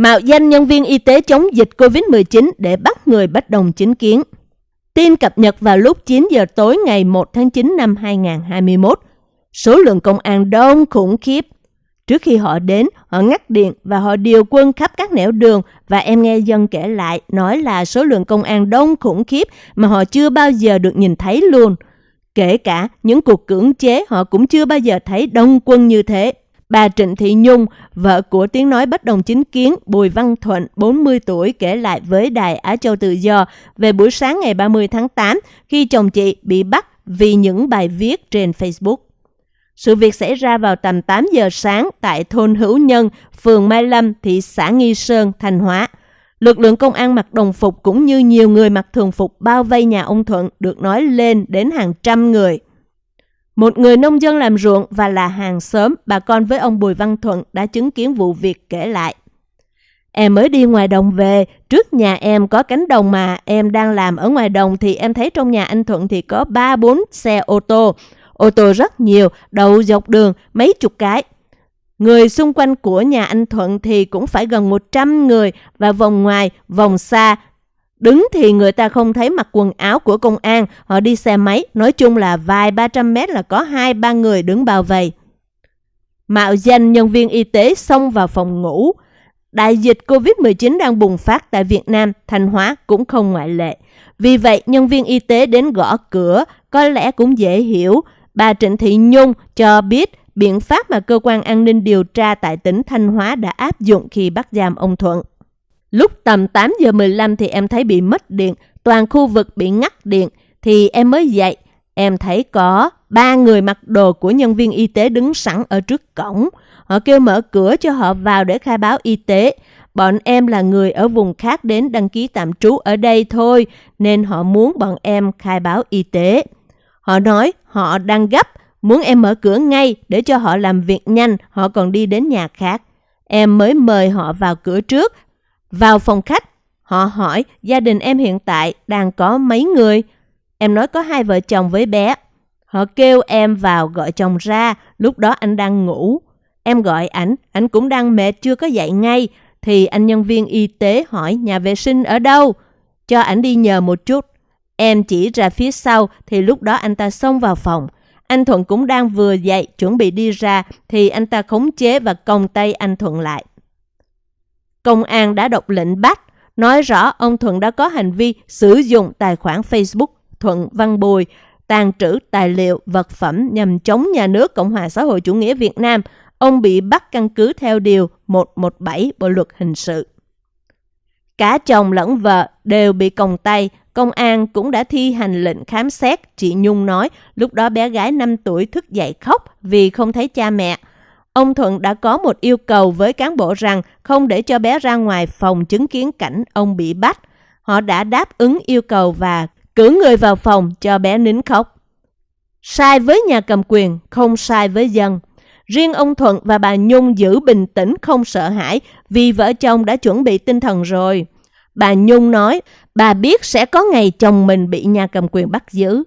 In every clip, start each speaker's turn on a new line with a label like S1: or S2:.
S1: Mạo danh nhân viên y tế chống dịch COVID-19 để bắt người bất đồng chính kiến. Tin cập nhật vào lúc 9 giờ tối ngày 1 tháng 9 năm 2021. Số lượng công an đông khủng khiếp. Trước khi họ đến, họ ngắt điện và họ điều quân khắp các nẻo đường và em nghe dân kể lại nói là số lượng công an đông khủng khiếp mà họ chưa bao giờ được nhìn thấy luôn. Kể cả những cuộc cưỡng chế họ cũng chưa bao giờ thấy đông quân như thế. Bà Trịnh Thị Nhung, vợ của tiếng nói bất đồng chính kiến Bùi Văn Thuận, 40 tuổi, kể lại với Đài Á Châu Tự Do về buổi sáng ngày 30 tháng 8 khi chồng chị bị bắt vì những bài viết trên Facebook. Sự việc xảy ra vào tầm 8 giờ sáng tại thôn Hữu Nhân, phường Mai Lâm, thị xã Nghi Sơn, Thanh Hóa. Lực lượng công an mặc đồng phục cũng như nhiều người mặc thường phục bao vây nhà ông Thuận được nói lên đến hàng trăm người. Một người nông dân làm ruộng và là hàng xóm, bà con với ông Bùi Văn Thuận đã chứng kiến vụ việc kể lại. Em mới đi ngoài đồng về, trước nhà em có cánh đồng mà em đang làm ở ngoài đồng thì em thấy trong nhà anh Thuận thì có 3-4 xe ô tô. Ô tô rất nhiều, đậu dọc đường, mấy chục cái. Người xung quanh của nhà anh Thuận thì cũng phải gần 100 người và vòng ngoài, vòng xa Đứng thì người ta không thấy mặc quần áo của công an, họ đi xe máy, nói chung là vài ba trăm mét là có hai ba người đứng bao vây. Mạo danh nhân viên y tế xông vào phòng ngủ. Đại dịch COVID-19 đang bùng phát tại Việt Nam, Thanh Hóa cũng không ngoại lệ. Vì vậy, nhân viên y tế đến gõ cửa, có lẽ cũng dễ hiểu. Bà Trịnh Thị Nhung cho biết biện pháp mà cơ quan an ninh điều tra tại tỉnh Thanh Hóa đã áp dụng khi bắt giam ông Thuận. Lúc tầm 8 giờ 15 thì em thấy bị mất điện, toàn khu vực bị ngắt điện, thì em mới dậy. Em thấy có ba người mặc đồ của nhân viên y tế đứng sẵn ở trước cổng. Họ kêu mở cửa cho họ vào để khai báo y tế. Bọn em là người ở vùng khác đến đăng ký tạm trú ở đây thôi, nên họ muốn bọn em khai báo y tế. Họ nói họ đang gấp, muốn em mở cửa ngay để cho họ làm việc nhanh, họ còn đi đến nhà khác. Em mới mời họ vào cửa trước vào phòng khách, họ hỏi gia đình em hiện tại đang có mấy người. Em nói có hai vợ chồng với bé. Họ kêu em vào gọi chồng ra, lúc đó anh đang ngủ. Em gọi ảnh, ảnh cũng đang mệt chưa có dậy ngay. Thì anh nhân viên y tế hỏi nhà vệ sinh ở đâu? Cho ảnh đi nhờ một chút. Em chỉ ra phía sau thì lúc đó anh ta xông vào phòng. Anh Thuận cũng đang vừa dậy chuẩn bị đi ra thì anh ta khống chế và còng tay anh Thuận lại. Công an đã đọc lệnh bắt, nói rõ ông Thuận đã có hành vi sử dụng tài khoản Facebook Thuận Văn Bùi, tàn trữ tài liệu, vật phẩm nhằm chống nhà nước Cộng hòa xã hội chủ nghĩa Việt Nam. Ông bị bắt căn cứ theo Điều 117 Bộ Luật Hình sự. Cả chồng lẫn vợ đều bị còng tay, công an cũng đã thi hành lệnh khám xét. Chị Nhung nói lúc đó bé gái 5 tuổi thức dậy khóc vì không thấy cha mẹ. Ông Thuận đã có một yêu cầu với cán bộ rằng không để cho bé ra ngoài phòng chứng kiến cảnh ông bị bắt. Họ đã đáp ứng yêu cầu và cử người vào phòng cho bé nín khóc. Sai với nhà cầm quyền, không sai với dân. Riêng ông Thuận và bà Nhung giữ bình tĩnh không sợ hãi vì vợ chồng đã chuẩn bị tinh thần rồi. Bà Nhung nói, bà biết sẽ có ngày chồng mình bị nhà cầm quyền bắt giữ.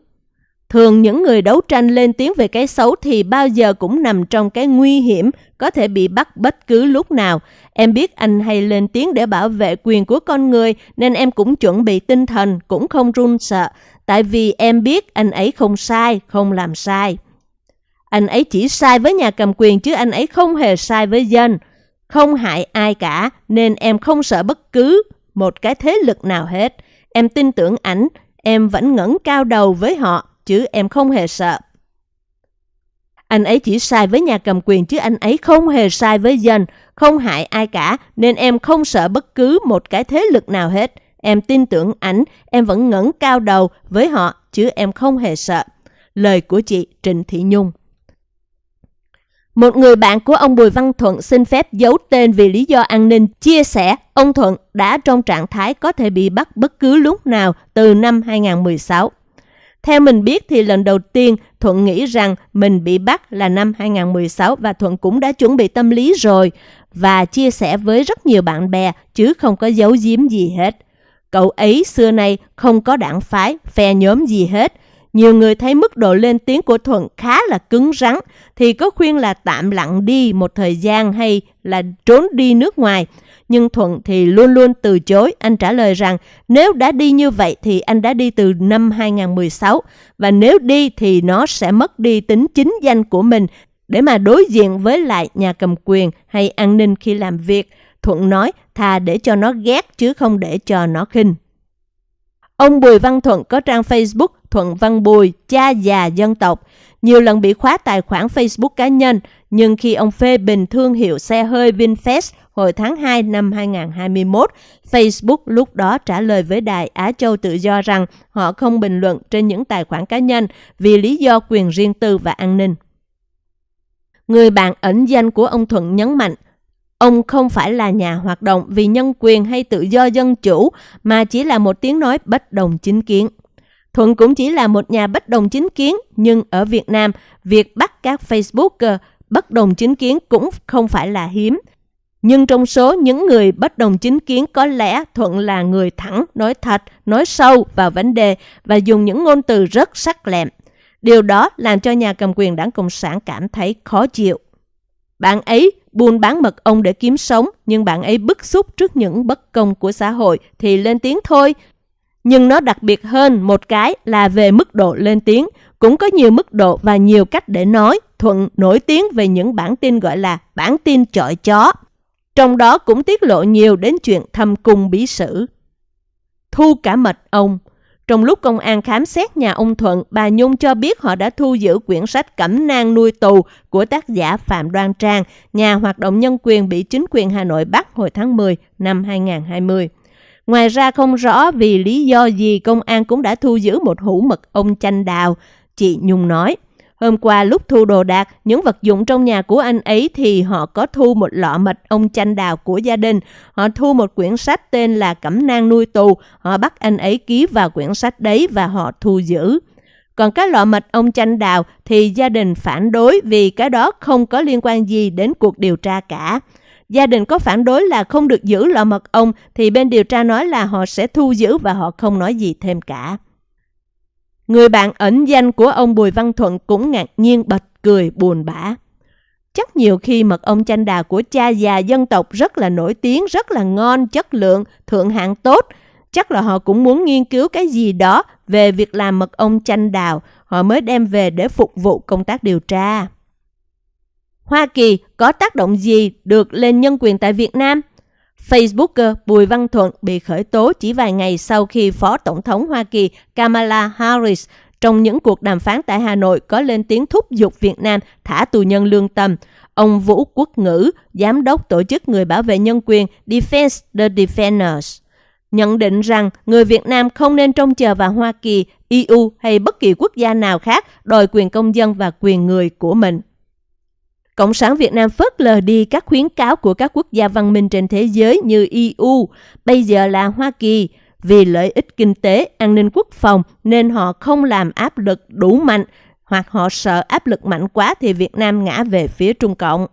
S1: Thường những người đấu tranh lên tiếng về cái xấu thì bao giờ cũng nằm trong cái nguy hiểm, có thể bị bắt bất cứ lúc nào. Em biết anh hay lên tiếng để bảo vệ quyền của con người nên em cũng chuẩn bị tinh thần, cũng không run sợ. Tại vì em biết anh ấy không sai, không làm sai. Anh ấy chỉ sai với nhà cầm quyền chứ anh ấy không hề sai với dân. Không hại ai cả nên em không sợ bất cứ một cái thế lực nào hết. Em tin tưởng ảnh, em vẫn ngẩng cao đầu với họ chứ em không hề sợ. Anh ấy chỉ sai với nhà cầm quyền chứ anh ấy không hề sai với dân, không hại ai cả, nên em không sợ bất cứ một cái thế lực nào hết. Em tin tưởng ảnh, em vẫn ngẩng cao đầu với họ, chứ em không hề sợ. Lời của chị Trịnh Thị Nhung một người bạn của ông Bùi Văn Thuận xin phép giấu tên vì lý do an ninh, chia sẻ ông Thuận đã trong trạng thái có thể bị bắt bất cứ lúc nào từ năm 2016. Theo mình biết thì lần đầu tiên Thuận nghĩ rằng mình bị bắt là năm 2016 và Thuận cũng đã chuẩn bị tâm lý rồi và chia sẻ với rất nhiều bạn bè chứ không có giấu giếm gì hết. Cậu ấy xưa nay không có đảng phái, phe nhóm gì hết. Nhiều người thấy mức độ lên tiếng của Thuận khá là cứng rắn, thì có khuyên là tạm lặng đi một thời gian hay là trốn đi nước ngoài. nhưng Thuận thì luôn luôn từ chối. Anh trả lời rằng, nếu đã đi như vậy thì anh đã đi từ năm 2016 và nếu đi thì nó sẽ mất đi tính chính danh của mình để mà đối diện với lại nhà cầm quyền hay an ninh khi làm việc. Thuận nói, thà để cho nó ghét chứ không để cho nó khinh. Ông Bùi Văn Thuận có trang Facebook Thuận Văn Bùi, cha già dân tộc. Nhiều lần bị khóa tài khoản Facebook cá nhân, nhưng khi ông phê bình thương hiệu xe hơi VinFast hồi tháng 2 năm 2021, Facebook lúc đó trả lời với đài Á Châu Tự Do rằng họ không bình luận trên những tài khoản cá nhân vì lý do quyền riêng tư và an ninh. Người bạn ẩn danh của ông Thuận nhấn mạnh, ông không phải là nhà hoạt động vì nhân quyền hay tự do dân chủ, mà chỉ là một tiếng nói bất đồng chính kiến. Thuận cũng chỉ là một nhà bất đồng chính kiến, nhưng ở Việt Nam, việc bắt các Facebooker bất đồng chính kiến cũng không phải là hiếm. Nhưng trong số những người bất đồng chính kiến có lẽ Thuận là người thẳng, nói thật, nói sâu vào vấn đề và dùng những ngôn từ rất sắc lẹm. Điều đó làm cho nhà cầm quyền đảng Cộng sản cảm thấy khó chịu. Bạn ấy buôn bán mật ong để kiếm sống, nhưng bạn ấy bức xúc trước những bất công của xã hội thì lên tiếng thôi. Nhưng nó đặc biệt hơn một cái là về mức độ lên tiếng. Cũng có nhiều mức độ và nhiều cách để nói. Thuận nổi tiếng về những bản tin gọi là bản tin chọi chó. Trong đó cũng tiết lộ nhiều đến chuyện thâm cung bí sử. Thu cả mật ong trong lúc công an khám xét nhà ông Thuận, bà Nhung cho biết họ đã thu giữ quyển sách Cẩm nang nuôi tù của tác giả Phạm Đoan Trang, nhà hoạt động nhân quyền bị chính quyền Hà Nội bắt hồi tháng 10 năm 2020. Ngoài ra không rõ vì lý do gì công an cũng đã thu giữ một hũ mật ong chanh đào, chị Nhung nói. Hôm qua lúc thu đồ đạc, những vật dụng trong nhà của anh ấy thì họ có thu một lọ mật ong chanh đào của gia đình. Họ thu một quyển sách tên là Cẩm nang nuôi tù. Họ bắt anh ấy ký vào quyển sách đấy và họ thu giữ. Còn cái lọ mật ong chanh đào thì gia đình phản đối vì cái đó không có liên quan gì đến cuộc điều tra cả. Gia đình có phản đối là không được giữ lọ mật ong thì bên điều tra nói là họ sẽ thu giữ và họ không nói gì thêm cả. Người bạn ẩn danh của ông Bùi Văn Thuận cũng ngạc nhiên bật cười buồn bã. Chắc nhiều khi mật ong chanh đào của cha già dân tộc rất là nổi tiếng, rất là ngon, chất lượng, thượng hạng tốt. Chắc là họ cũng muốn nghiên cứu cái gì đó về việc làm mật ong chanh đào, họ mới đem về để phục vụ công tác điều tra. Hoa Kỳ có tác động gì được lên nhân quyền tại Việt Nam? Facebooker Bùi Văn Thuận bị khởi tố chỉ vài ngày sau khi Phó Tổng thống Hoa Kỳ Kamala Harris trong những cuộc đàm phán tại Hà Nội có lên tiếng thúc giục Việt Nam thả tù nhân lương tâm. Ông Vũ Quốc Ngữ, giám đốc tổ chức người bảo vệ nhân quyền Defense the Defenders, nhận định rằng người Việt Nam không nên trông chờ vào Hoa Kỳ, EU hay bất kỳ quốc gia nào khác đòi quyền công dân và quyền người của mình. Cộng sản Việt Nam phớt lờ đi các khuyến cáo của các quốc gia văn minh trên thế giới như EU, bây giờ là Hoa Kỳ, vì lợi ích kinh tế, an ninh quốc phòng nên họ không làm áp lực đủ mạnh hoặc họ sợ áp lực mạnh quá thì Việt Nam ngã về phía Trung Cộng.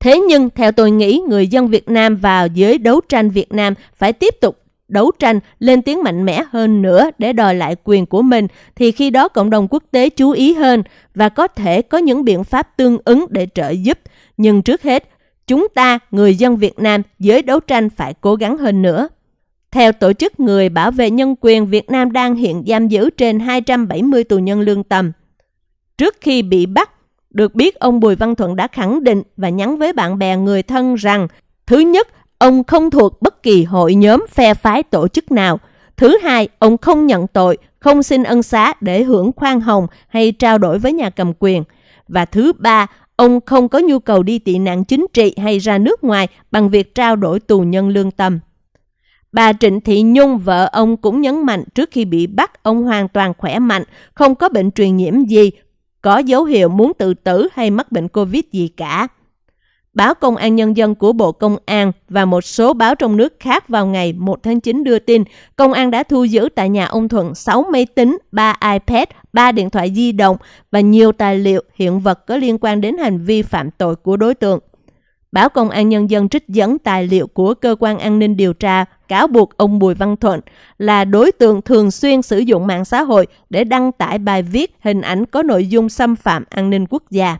S1: Thế nhưng, theo tôi nghĩ, người dân Việt Nam vào giới đấu tranh Việt Nam phải tiếp tục đấu tranh lên tiếng mạnh mẽ hơn nữa để đòi lại quyền của mình thì khi đó cộng đồng quốc tế chú ý hơn và có thể có những biện pháp tương ứng để trợ giúp. Nhưng trước hết, chúng ta, người dân Việt Nam, giới đấu tranh phải cố gắng hơn nữa. Theo Tổ chức Người Bảo vệ Nhân quyền, Việt Nam đang hiện giam giữ trên 270 tù nhân lương tâm. Trước khi bị bắt, được biết ông Bùi Văn Thuận đã khẳng định và nhắn với bạn bè người thân rằng Thứ nhất, Ông không thuộc bất kỳ hội nhóm phe phái tổ chức nào. Thứ hai, ông không nhận tội, không xin ân xá để hưởng khoan hồng hay trao đổi với nhà cầm quyền. Và thứ ba, ông không có nhu cầu đi tị nạn chính trị hay ra nước ngoài bằng việc trao đổi tù nhân lương tâm. Bà Trịnh Thị Nhung, vợ ông cũng nhấn mạnh trước khi bị bắt, ông hoàn toàn khỏe mạnh, không có bệnh truyền nhiễm gì, có dấu hiệu muốn tự tử hay mắc bệnh Covid gì cả. Báo Công an Nhân dân của Bộ Công an và một số báo trong nước khác vào ngày 1 tháng 9 đưa tin, Công an đã thu giữ tại nhà ông Thuận 6 máy tính, 3 iPad, 3 điện thoại di động và nhiều tài liệu hiện vật có liên quan đến hành vi phạm tội của đối tượng. Báo Công an Nhân dân trích dẫn tài liệu của Cơ quan An ninh Điều tra cáo buộc ông Bùi Văn Thuận là đối tượng thường xuyên sử dụng mạng xã hội để đăng tải bài viết hình ảnh có nội dung xâm phạm an ninh quốc gia.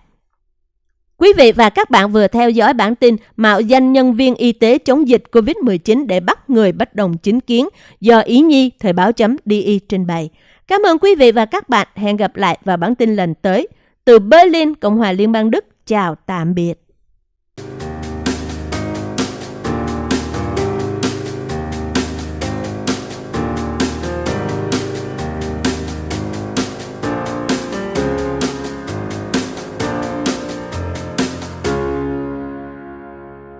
S1: Quý vị và các bạn vừa theo dõi bản tin mạo danh nhân viên y tế chống dịch COVID-19 để bắt người bất đồng chính kiến do Ý Nhi Thời báo chấm DI trình bày. Cảm ơn quý vị và các bạn. Hẹn gặp lại vào bản tin lần tới. Từ Berlin, Cộng hòa Liên bang Đức. Chào tạm biệt.